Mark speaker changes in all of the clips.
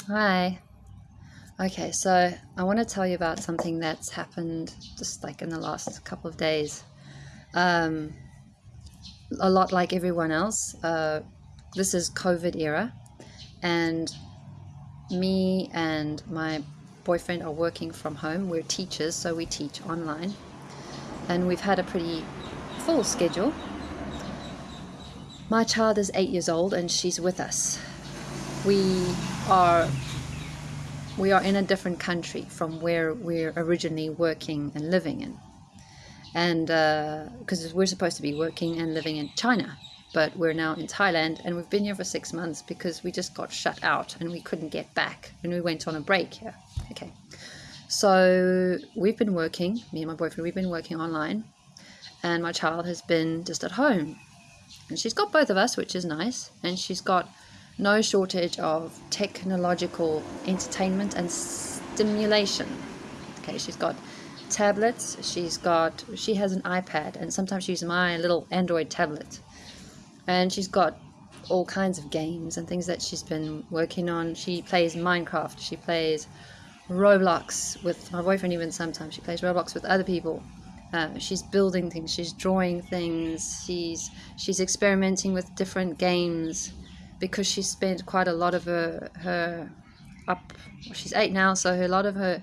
Speaker 1: Hi. Okay, so I want to tell you about something that's happened just like in the last couple of days. Um, a lot like everyone else, uh, this is COVID era, and me and my boyfriend are working from home. We're teachers, so we teach online, and we've had a pretty full schedule. My child is eight years old and she's with us. We are we are in a different country from where we're originally working and living in. And because uh, we're supposed to be working and living in China, but we're now in Thailand and we've been here for six months because we just got shut out and we couldn't get back and we went on a break here. Okay. So we've been working, me and my boyfriend, we've been working online and my child has been just at home. And she's got both of us, which is nice. And she's got no shortage of technological entertainment and stimulation. Okay, she's got tablets, she's got, she has an iPad, and sometimes she uses my little Android tablet. And she's got all kinds of games and things that she's been working on. She plays Minecraft, she plays Roblox with my boyfriend, even sometimes. She plays Roblox with other people. Uh, she's building things, she's drawing things, she's she's experimenting with different games because she spent quite a lot of her, her up, she's eight now, so a lot of her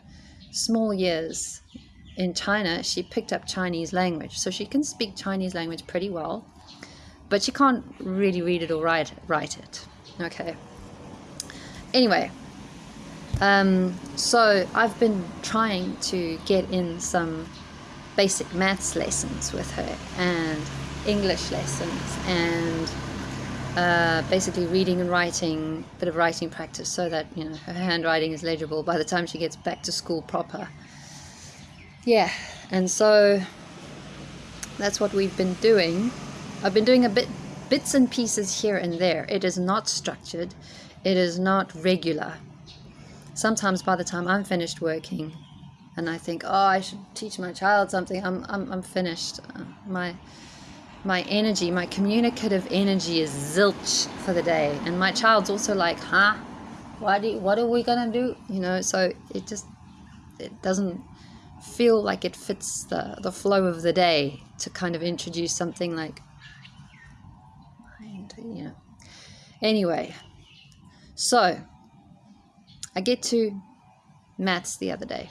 Speaker 1: small years in China, she picked up Chinese language. So she can speak Chinese language pretty well, but she can't really read it or write, write it. Okay. Anyway, um, so I've been trying to get in some basic maths lessons with her and English lessons and uh, basically reading and writing, a bit of writing practice so that, you know, her handwriting is legible by the time she gets back to school proper. Yeah, and so that's what we've been doing. I've been doing a bit, bits and pieces here and there. It is not structured. It is not regular. Sometimes by the time I'm finished working and I think, oh, I should teach my child something, I'm, I'm, I'm finished. Uh, my my energy, my communicative energy is zilch for the day. And my child's also like, huh? What, do, what are we going to do? You know, so it just, it doesn't feel like it fits the, the flow of the day to kind of introduce something like, you know. Anyway, so I get to maths the other day.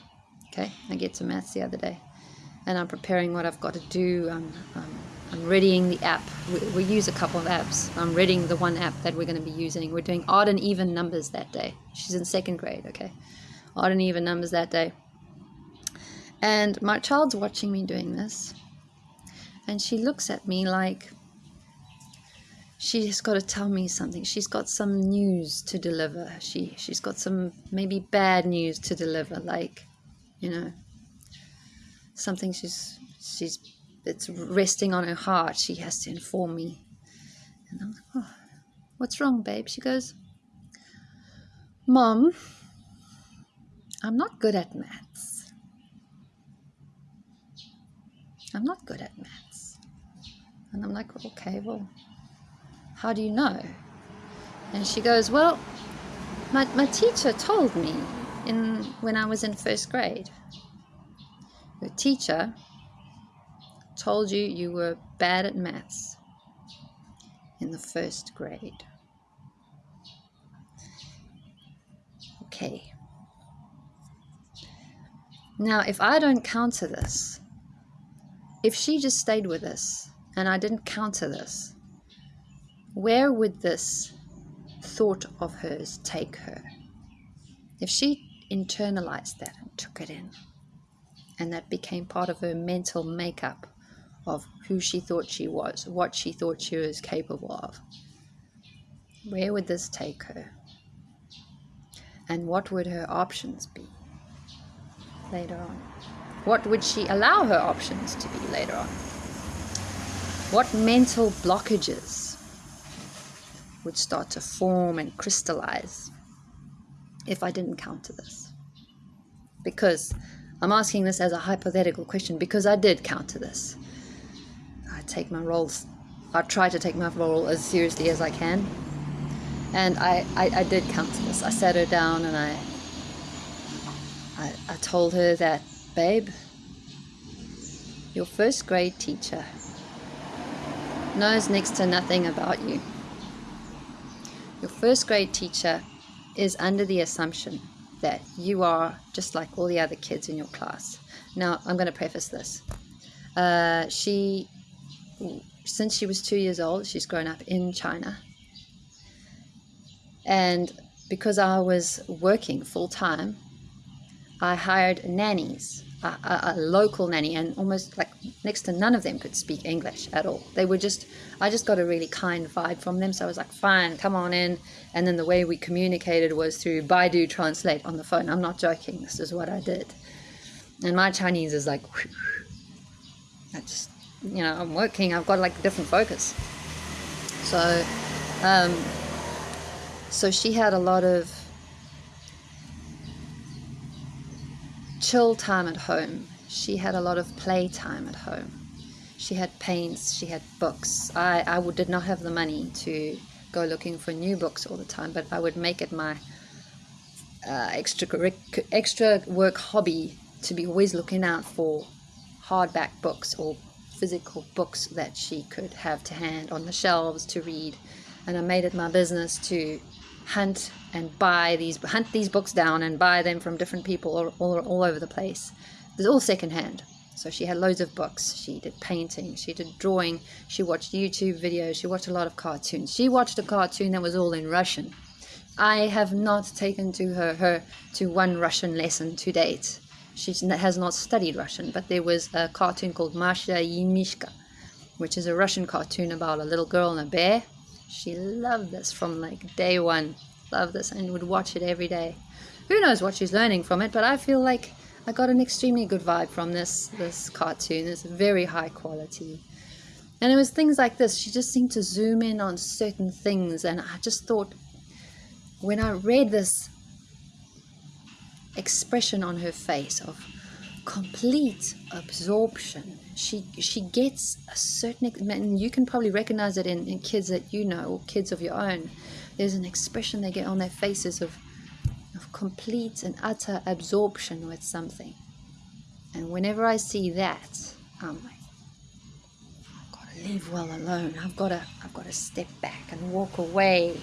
Speaker 1: Okay, I get to maths the other day and I'm preparing what I've got to do. Um, readying the app. We, we, use a couple of apps. I'm readying the one app that we're going to be using. We're doing odd and even numbers that day. She's in second grade, okay? Odd and even numbers that day. And my child's watching me doing this. And she looks at me like she's got to tell me something. She's got some news to deliver. She, she's got some maybe bad news to deliver, like, you know, something she's, she's that's resting on her heart, she has to inform me. And I'm like, oh, what's wrong, babe? She goes, Mom, I'm not good at maths. I'm not good at maths. And I'm like, okay, well, how do you know? And she goes, well, my, my teacher told me in when I was in first grade. The teacher told you you were bad at maths in the first grade. Okay. Now, if I don't counter this, if she just stayed with us and I didn't counter this, where would this thought of hers take her? If she internalized that and took it in, and that became part of her mental makeup, of who she thought she was, what she thought she was capable of. Where would this take her? And what would her options be later on? What would she allow her options to be later on? What mental blockages would start to form and crystallize if I didn't counter this? Because I'm asking this as a hypothetical question because I did counter this take my roles, I try to take my role as seriously as I can. And I, I, I did come to this. I sat her down and I, I, I told her that, babe, your first grade teacher knows next to nothing about you. Your first grade teacher is under the assumption that you are just like all the other kids in your class. Now, I'm going to preface this. Uh, she, since she was two years old, she's grown up in China. And because I was working full time, I hired nannies a, a, a, local nanny and almost like next to none of them could speak English at all. They were just, I just got a really kind vibe from them. So I was like, fine, come on in. And then the way we communicated was through Baidu Translate on the phone. I'm not joking. This is what I did. And my Chinese is like, I just, you know, I'm working. I've got like a different focus. So, um, so she had a lot of chill time at home. She had a lot of play time at home. She had paints, she had books. I, I would, did not have the money to go looking for new books all the time, but I would make it my uh, extra, extra work hobby to be always looking out for hardback books or physical books that she could have to hand on the shelves to read. And I made it my business to hunt and buy these hunt these books down and buy them from different people all, all, all over the place. It's all secondhand. So she had loads of books. She did painting. She did drawing. She watched youtube videos. She watched a lot of cartoons. She watched a cartoon that was all in russian. I have not taken to her her to one russian lesson to date she has not studied russian but there was a cartoon called masha и which is a russian cartoon about a little girl and a bear she loved this from like day one. Loved this and would watch it every day. Who knows what she's learning from it, but I feel like I got an extremely good vibe from this this cartoon. It's very high quality. And it was things like this. She just seemed to zoom in on certain things and I just thought when I read this expression on her face of complete absorption. She she gets a certain and you can probably recognize it in, in kids that you know or kids of your own. There's an expression they get on their faces of of complete and utter absorption with something. And whenever I see that, I'm like, I've got to leave well alone. I've got to I've got to step back and walk away.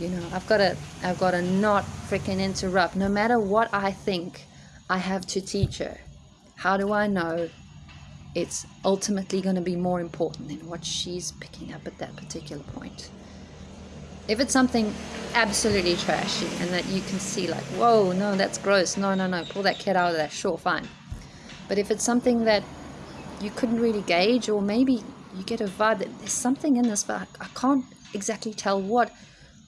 Speaker 1: You know, I've got to I've got to not freaking interrupt. No matter what I think I have to teach her. How do I know it's ultimately going to be more important than what she's picking up at that particular point? If it's something absolutely trashy and that you can see like, whoa, no, that's gross. No, no, no, pull that kid out of there. Sure, fine. But if it's something that you couldn't really gauge or maybe you get a vibe that there's something in this, but I can't exactly tell what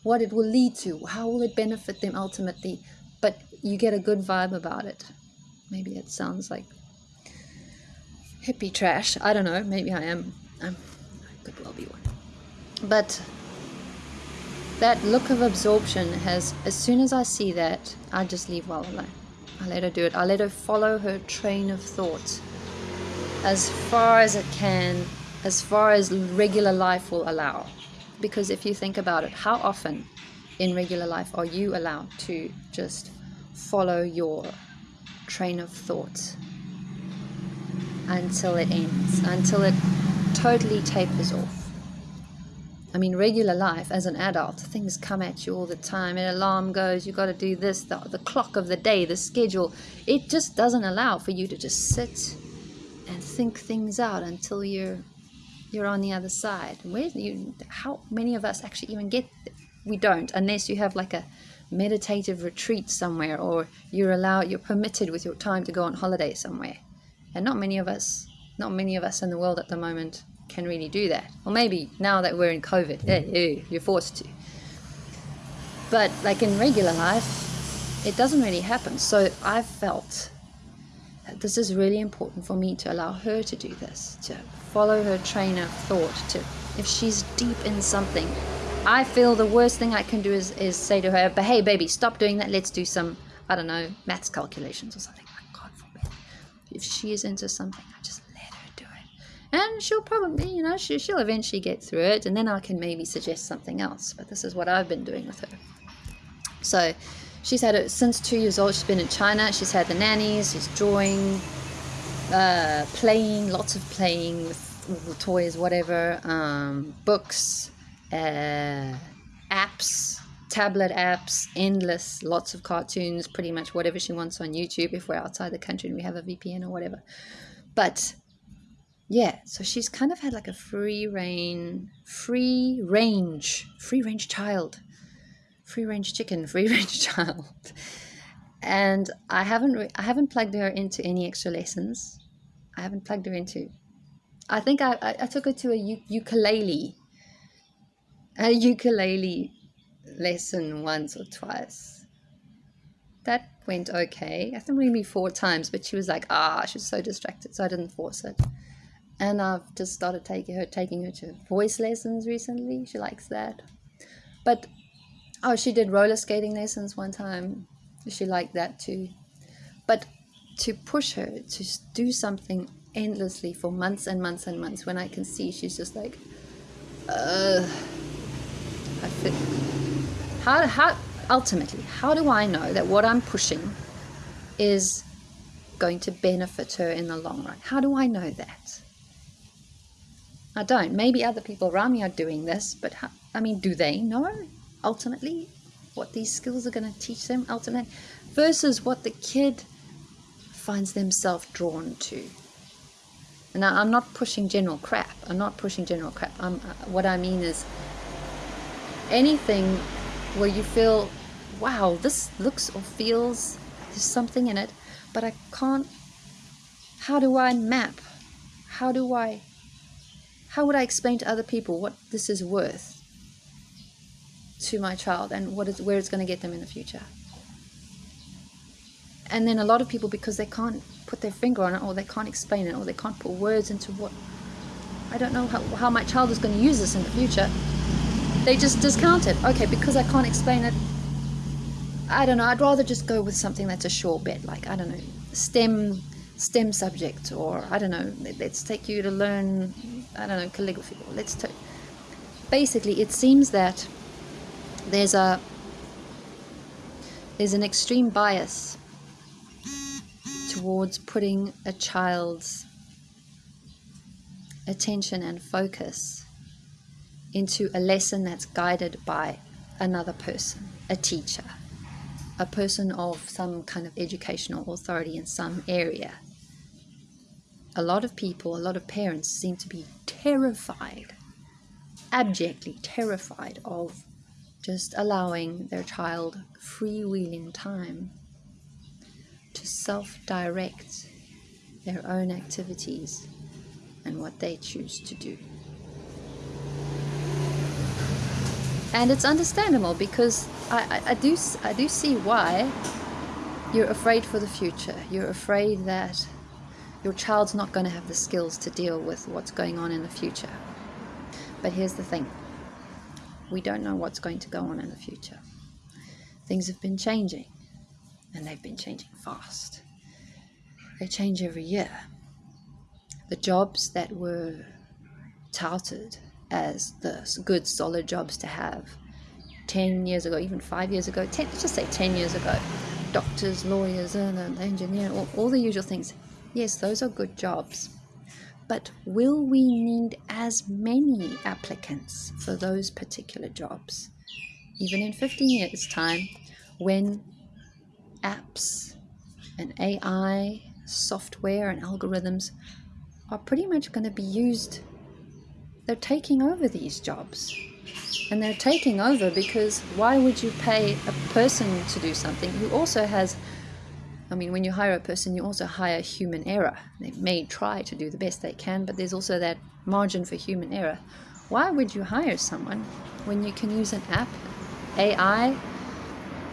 Speaker 1: what it will lead to. How will it benefit them ultimately? but you get a good vibe about it. Maybe it sounds like hippie trash. I don't know. Maybe I am. I'm, I could well be one. But that look of absorption has, as soon as I see that, I just leave well alone. I let her do it. I let her follow her train of thought as far as it can, as far as regular life will allow. Because if you think about it, how often in regular life are you allowed to just follow your train of thought until it ends, until it totally tapers off? I mean, regular life as an adult, things come at you all the time. An alarm goes, you've got to do this, the, the clock of the day, the schedule. It just doesn't allow for you to just sit and think things out until you're you're on the other side. Where you? How many of us actually even get we don't unless you have like a meditative retreat somewhere or you're allowed you're permitted with your time to go on holiday somewhere and not many of us not many of us in the world at the moment can really do that or maybe now that we're in covid yeah, you're forced to but like in regular life it doesn't really happen so i've felt this is really important for me to allow her to do this to follow her train of thought to if she's deep in something I feel the worst thing I can do is, is say to her, but hey, baby, stop doing that. Let's do some, I don't know, maths calculations or something. God forbid. If she is into something, I just let her do it. And she'll probably, you know, she, she'll eventually get through it, and then I can maybe suggest something else. But this is what I've been doing with her. So she's had it since two years old. She's been in China. She's had the nannies. She's drawing, uh, playing, lots of playing with, toys, whatever, um, books, uh, apps, tablet apps, endless, lots of cartoons, pretty much whatever she wants on YouTube if we're outside the country and we have a VPN or whatever. But yeah, so she's kind of had like a free reign, free range, free range child, free range chicken, free range child. And I haven't, I haven't plugged her into any extra lessons. I haven't plugged her into. I think I, I, I took her to a u- ukulele, a ukulele lesson once or twice. That went okay. I think maybe four times, but she was like, ah, she's so distracted, so I didn't force it. And I've just started taking her, taking her to voice lessons recently. She likes that. But oh, she did roller skating lessons one time. She liked that too. But to push her to do something endlessly for months and months and months, when I can see she's just like, uh, I feel how, how, ultimately, how do I know that what I'm pushing is going to benefit her in the long run? How do I know that? I don't. Maybe other people around me are doing this, but how, I mean, do they know ultimately what these skills are going to teach them ultimately versus what the kid finds themselves drawn to? And I'm not pushing general crap. I'm not pushing general crap. I'm, uh, what I mean is anything where you feel, wow, this looks or feels, there's something in it, but I can't, how do I map? How do I, how would I explain to other people what this is worth to my child and what is, where it's going to get them in the future? And then a lot of people, because they can't put their finger on it or they can't explain it or they can't put words into what, I don't know how, how my child is going to use this in the future they just discount it. Okay, because I can't explain it. I don't know. I'd rather just go with something that's a sure bet, like I don't know, STEM, STEM subject, or I don't know. Let's take you to learn, I don't know, calligraphy. or Let's take. Basically, it seems that there's a there's an extreme bias towards putting a child's attention and focus into a lesson that's guided by another person, a teacher, a person of some kind of educational authority in some area. A lot of people, a lot of parents seem to be terrified, abjectly terrified of just allowing their child freewheeling time to self direct their own activities and what they choose to do. and it's understandable because I, I, I, do I do see why you're afraid for the future. You're afraid that your child's not going to have the skills to deal with what's going on in the future. But here's the thing: we don't know what's going to go on in the future. Things have been changing, and they've been changing fast. They change every year. The jobs that were touted as the good solid jobs to have 10 years ago even five years ago 10, let's just say 10 years ago doctors lawyers and uh, engineer all, all the usual things yes those are good jobs but will we need as many applicants for those particular jobs even in 15 years time when apps and ai software and algorithms are pretty much going to be used they're taking over these jobs. And they're taking over because why would you pay a person to do something who also has, I mean, when you hire a person, you also hire human error. They may try to do the best they can, but there's also that margin for human error. Why would you hire someone when you can use an app, AI,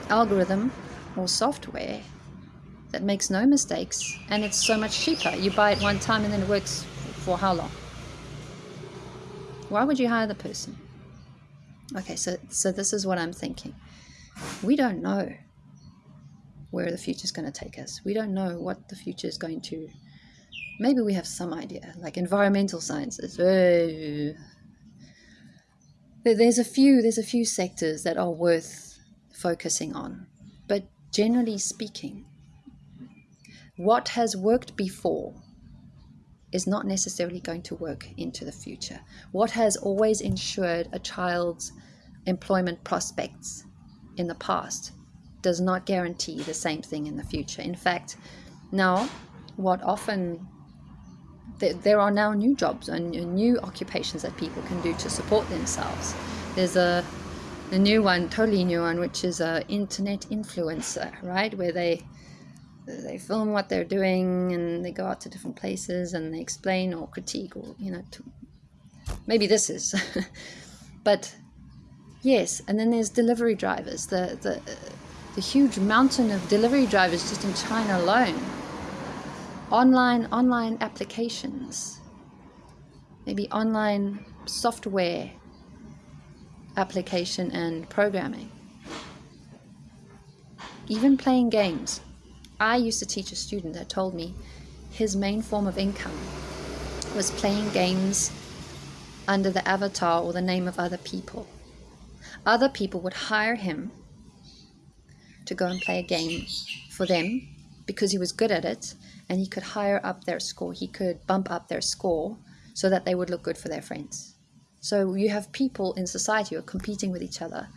Speaker 1: algorithm, or software that makes no mistakes and it's so much cheaper? You buy it one time and then it works for how long? Why would you hire the person? Okay, so so this is what I'm thinking. We don't know where the future is going to take us. We don't know what the future is going to maybe we have some idea, like environmental sciences. There's a few there's a few sectors that are worth focusing on, but generally speaking, what has worked before is not necessarily going to work into the future. What has always ensured a child's employment prospects in the past does not guarantee the same thing in the future. In fact, now what often there are now new jobs and new occupations that people can do to support themselves. There's a, a new one, totally new one, which is a internet influencer, right? Where they they film what they're doing and they go out to different places and they explain or critique or you know to, maybe this is but yes and then there's delivery drivers the the the huge mountain of delivery drivers just in China alone. Online online applications. Maybe online software application and programming. Even playing games. I used to teach a student that told me his main form of income was playing games under the avatar or the name of other people. Other people would hire him to go and play a game for them because he was good at it and he could hire up their score. He could bump up their score so that they would look good for their friends. So you have people in society who are competing with each other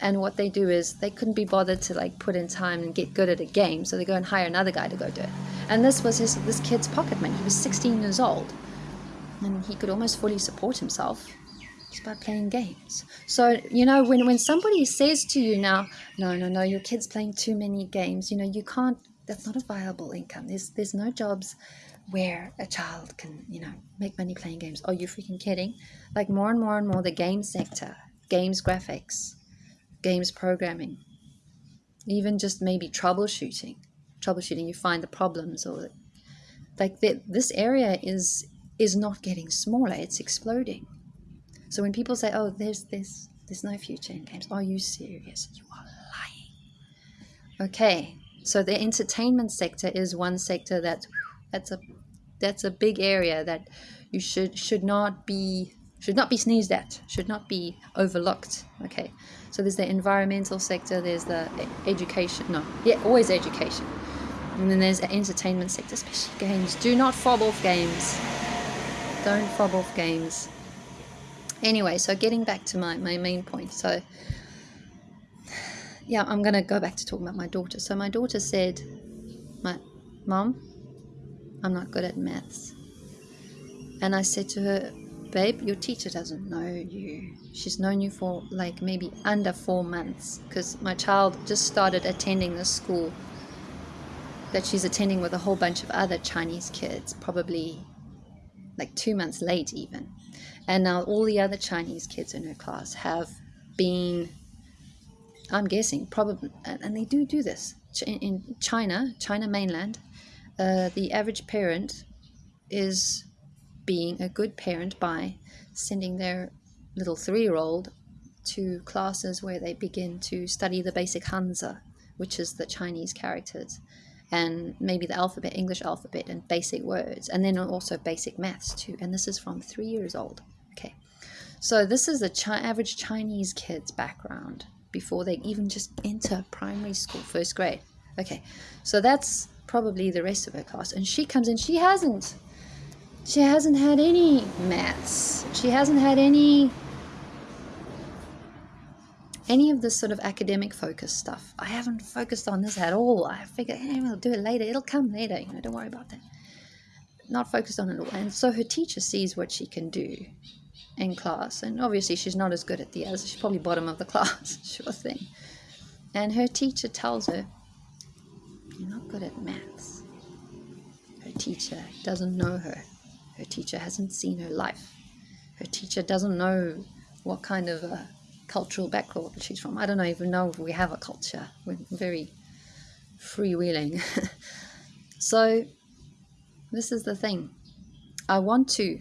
Speaker 1: and what they do is they couldn't be bothered to like put in time and get good at a game so they go and hire another guy to go do it and this was his this kid's pocket money he was 16 years old and he could almost fully support himself by playing games so you know when when somebody says to you now no no no your kid's playing too many games you know you can't that's not a viable income there's there's no jobs where a child can you know make money playing games are you freaking kidding like more and more and more the game sector games graphics games programming, even just maybe troubleshooting. Troubleshooting, you find the problems or like the, this area is is not getting smaller; it's exploding. So when people say, "Oh, there's this, there's no future in games," are you serious? You are lying. Okay, so the entertainment sector is one sector that that's a that's a big area that you should should not be should not be sneezed at, should not be overlooked. Okay, so there's the environmental sector, there's the education, no, yeah, always education. And then there's the entertainment sector, especially games. Do not fob off games. Don't fob off games. Anyway, so getting back to my, my main point. So, yeah, I'm going to go back to talking about my daughter. So, my daughter said, my Mom, I'm not good at maths. And I said to her, babe, your teacher doesn't know you. She's known you for like maybe under four months because my child just started attending the school that she's attending with a whole bunch of other Chinese kids, probably like two months late even. And now all the other Chinese kids in her class have been, I'm guessing, probably, and they do do this. In China, China mainland, uh, the average parent is being a good parent by sending their little three year old to classes where they begin to study the basic Hanzi, which is the Chinese characters, and maybe the alphabet, English alphabet, and basic words, and then also basic maths too. And this is from three years old. Okay, so this is the chi- average Chinese kid's background before they even just enter primary school, first grade. Okay, so that's probably the rest of her class, and she comes in, she hasn't she hasn't had any maths. She hasn't had any any of this sort of academic focus stuff. I haven't focused on this at all. I figure, hey, we'll do it later. It'll come later. You know, don't worry about that. Not focused on it at all. And so her teacher sees what she can do in class. And obviously she's not as good at the others. She's probably bottom of the class, sure thing. And her teacher tells her, you're not good at maths. Her teacher doesn't know her. Her teacher hasn't seen her life. Her teacher doesn't know what kind of a cultural background she's from. I don't even know if we have a culture. We're very freewheeling. so, this is the thing. I want to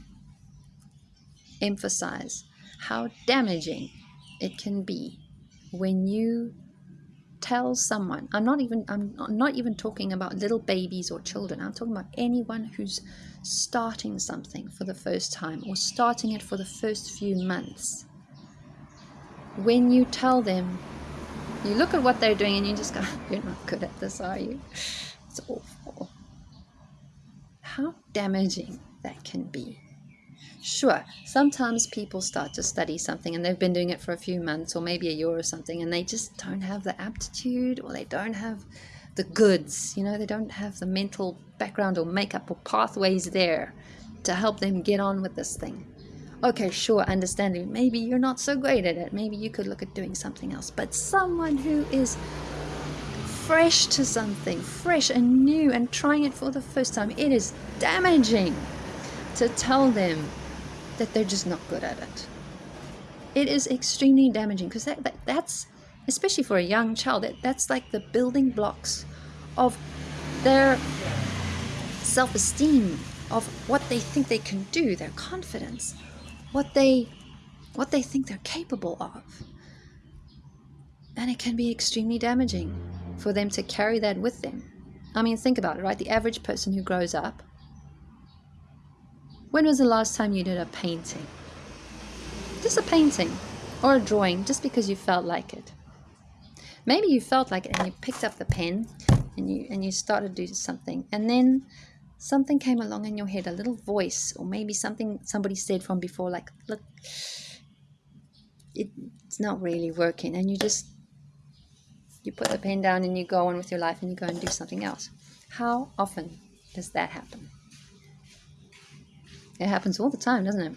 Speaker 1: emphasize how damaging it can be when you tell someone, I'm not even I'm not even talking about little babies or children. I'm talking about anyone who's starting something for the first time or starting it for the first few months. When you tell them, you look at what they're doing and you just go, You're not good at this, are you? It's awful. How damaging that can be. Sure, sometimes people start to study something and they've been doing it for a few months or maybe a year or something and they just don't have the aptitude or they don't have the goods, you know, they don't have the mental background or makeup or pathways there to help them get on with this thing. Okay, sure, understanding. Maybe you're not so great at it. Maybe you could look at doing something else. But someone who is fresh to something, fresh and new and trying it for the first time, it is damaging to tell them that they're just not good at it. It is extremely damaging because that, that, that's, especially for a young child, that, that's like the building blocks of their self esteem, of what they think they can do, their confidence, what they, what they think they're capable of. And it can be extremely damaging for them to carry that with them. I mean, think about it, right? The average person who grows up when was the last time you did a painting? Just a painting or a drawing just because you felt like it. Maybe you felt like it and you picked up the pen and you and you started to do something and then something came along in your head, a little voice or maybe something somebody said from before like look it's not really working and you just you put the pen down and you go on with your life and you go and do something else. How often does that happen? It happens all the time, doesn't it?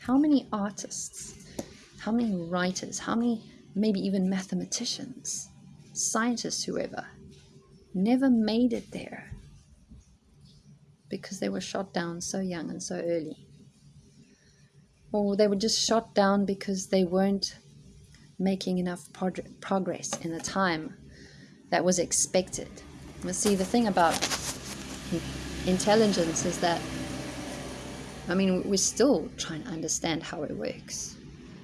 Speaker 1: How many artists, how many writers, how many maybe even mathematicians, scientists, whoever, never made it there because they were shot down so young and so early? Or they were just shot down because they weren't making enough prog- progress in the time that was expected. But see, the thing about intelligence is that I mean, we're still trying to understand how it works.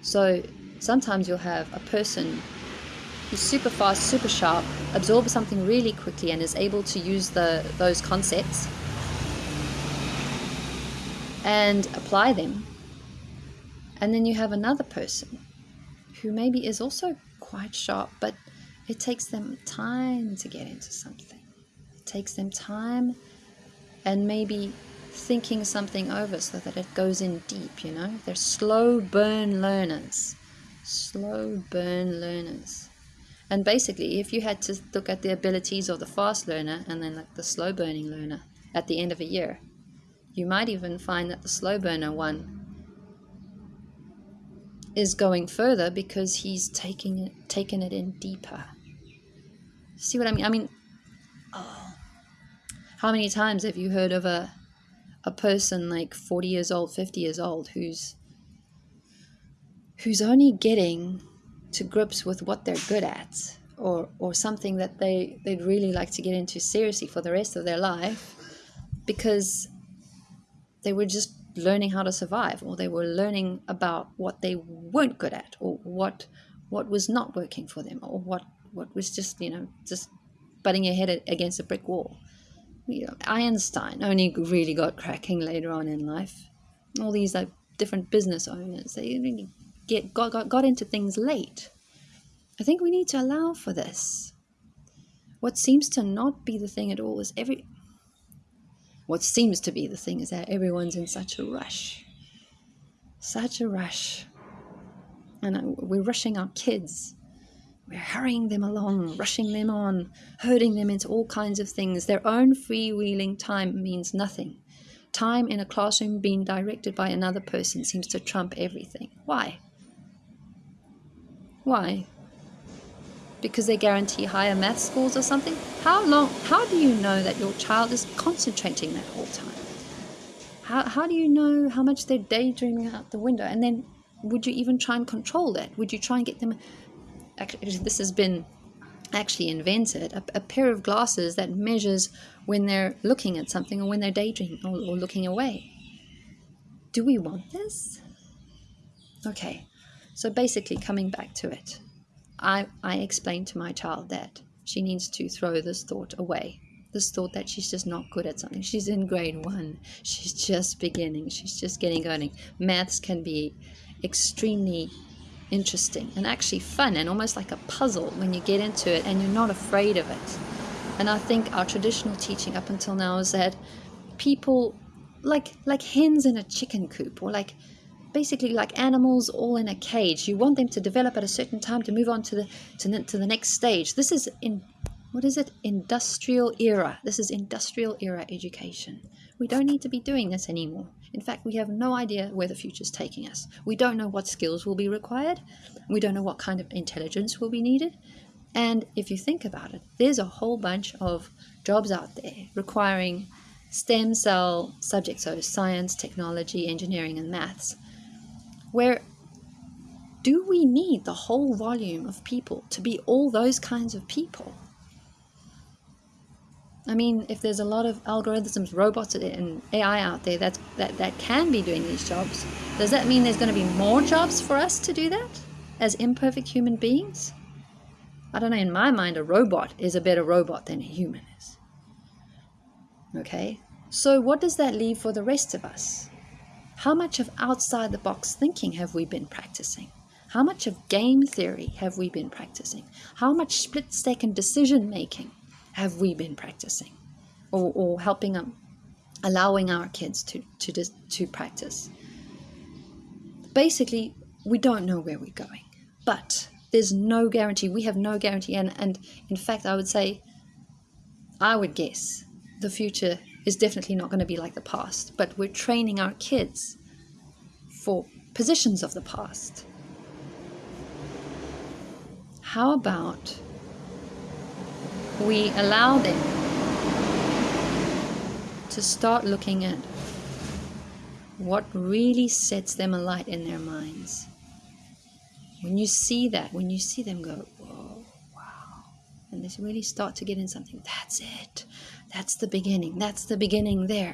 Speaker 1: So sometimes you'll have a person who's super fast, super sharp, absorbs something really quickly, and is able to use the those concepts and apply them. And then you have another person who maybe is also quite sharp, but it takes them time to get into something. It takes them time and maybe thinking something over so that it goes in deep, you know? They're slow burn learners. Slow burn learners. And basically, if you had to look at the abilities of the fast learner and then like the slow burning learner at the end of a year, you might even find that the slow burner one is going further because he's taking it taken it in deeper. See what I mean? I mean, oh, how many times have you heard of a a person like 40 years old, 50 years old who's who's only getting to grips with what they're good at or or something that they they'd really like to get into seriously for the rest of their life because they were just learning how to survive or they were learning about what they weren't good at or what what was not working for them or what what was just you know just butting your head against a brick wall Einstein only really got cracking later on in life. All these like different business owners, they really get got, got, got into things late. I think we need to allow for this. What seems to not be the thing at all is every what seems to be the thing is that everyone's in such a rush. Such a rush. And uh, we're rushing our kids we're hurrying them along, rushing them on, herding them into all kinds of things. Their own freewheeling time means nothing. Time in a classroom being directed by another person seems to trump everything. Why? Why? Because they guarantee higher math scores or something? How long how do you know that your child is concentrating that whole time? How, how do you know how much they're daydreaming out the window? And then would you even try and control that? Would you try and get them actually this has been actually invented a, a, pair of glasses that measures when they're looking at something or when they're daydreaming or, or looking away do we want this okay so basically coming back to it I, I explain to my child that she needs to throw this thought away. This thought that she's just not good at something. She's in grade one. She's just beginning. She's just getting going. Maths can be extremely interesting and actually fun and almost like a puzzle when you get into it and you're not afraid of it. And I think our traditional teaching up until now is that people like like hens in a chicken coop or like basically like animals all in a cage. You want them to develop at a certain time to move on to the to to the next stage. This is in what is it? Industrial era. This is industrial era education. We don't need to be doing this anymore. In fact, we have no idea where the future is taking us. We don't know what skills will be required. We don't know what kind of intelligence will be needed. And if you think about it, there's a whole bunch of jobs out there requiring STEM cell subjects, so science, technology, engineering, and maths, where do we need the whole volume of people to be all those kinds of people? I mean, if there's a lot of algorithms, robots, and AI out there that, that, that can be doing these jobs, does that mean there's going to be more jobs for us to do that as imperfect human beings? I don't know, in my mind, a robot is a better robot than a human is. Okay? So, what does that leave for the rest of us? How much of outside the box thinking have we been practicing? How much of game theory have we been practicing? How much split second decision making have we been practicing? Or, or helping them, allowing our kids to, to, to practice? Basically, we don't know where we're going, but there's no guarantee. We have no guarantee. And, and in fact, I would say, I would guess the future is definitely not going to be like the past, but we're training our kids for positions of the past. How about we allow them to start looking at what really sets them alight in their minds? When you see that, when you see them go, whoa, wow, and they really start to get in something, that's it. That's the beginning. That's the beginning there.